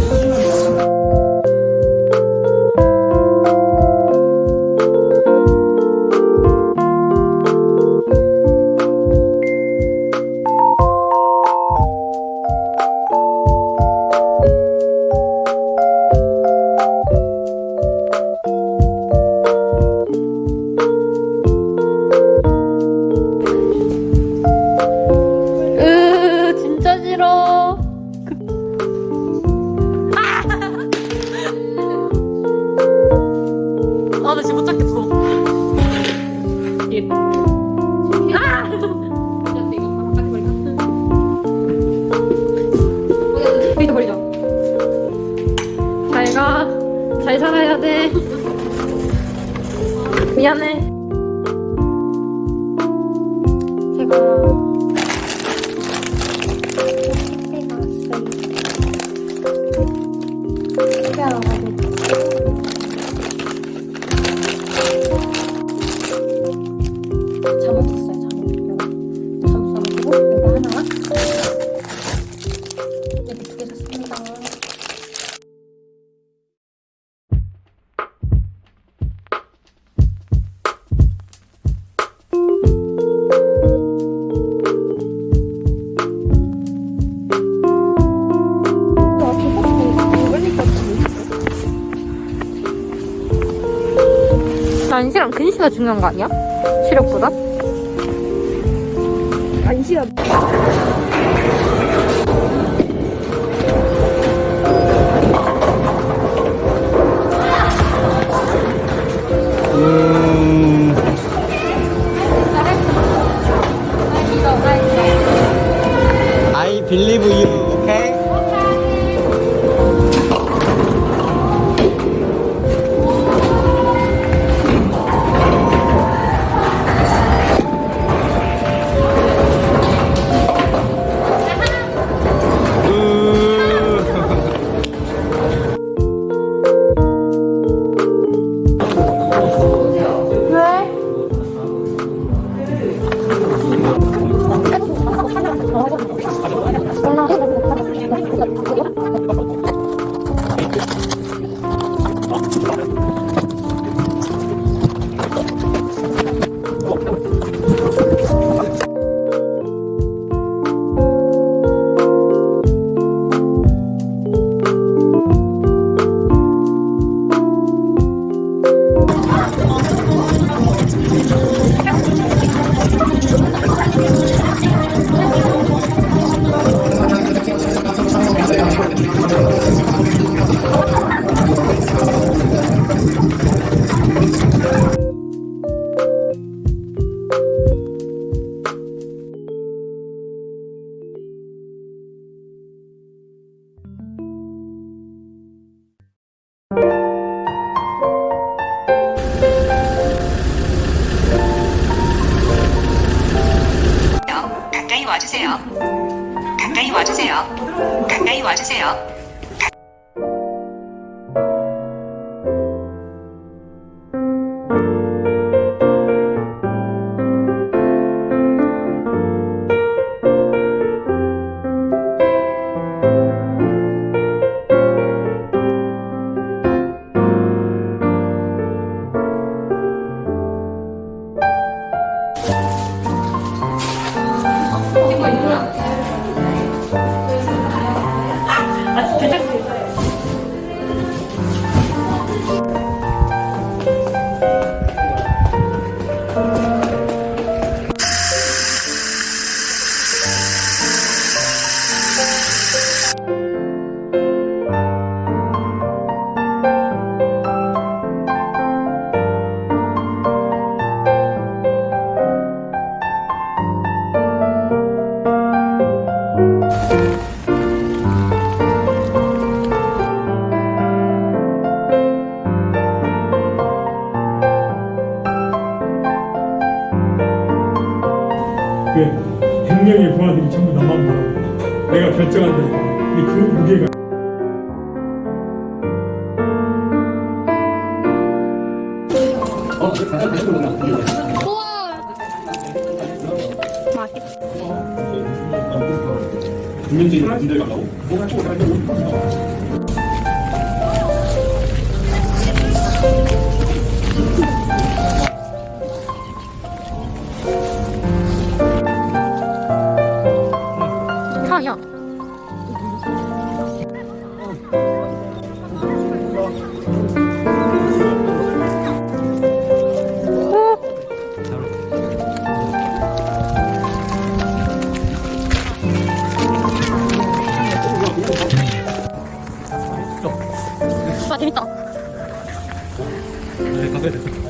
you. 미안해. 난시랑 근시가 중요한 거 아니야? 시력보다? 안시가 와주세요. 가까이 와주세요. 가까이 와주세요. 국민적인 분들 간다고? 차야. 诶高贵的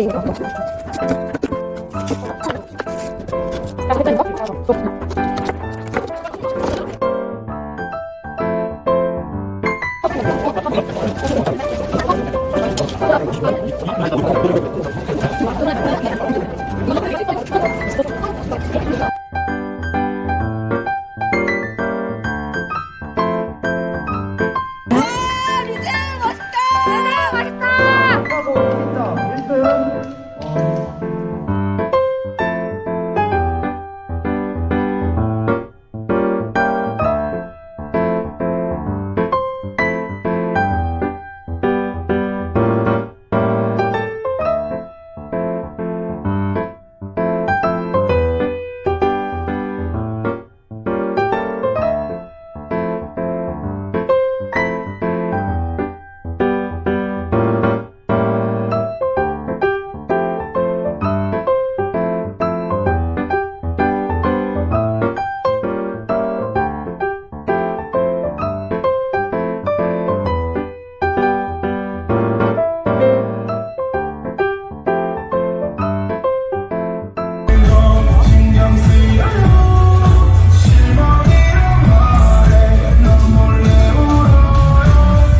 いい。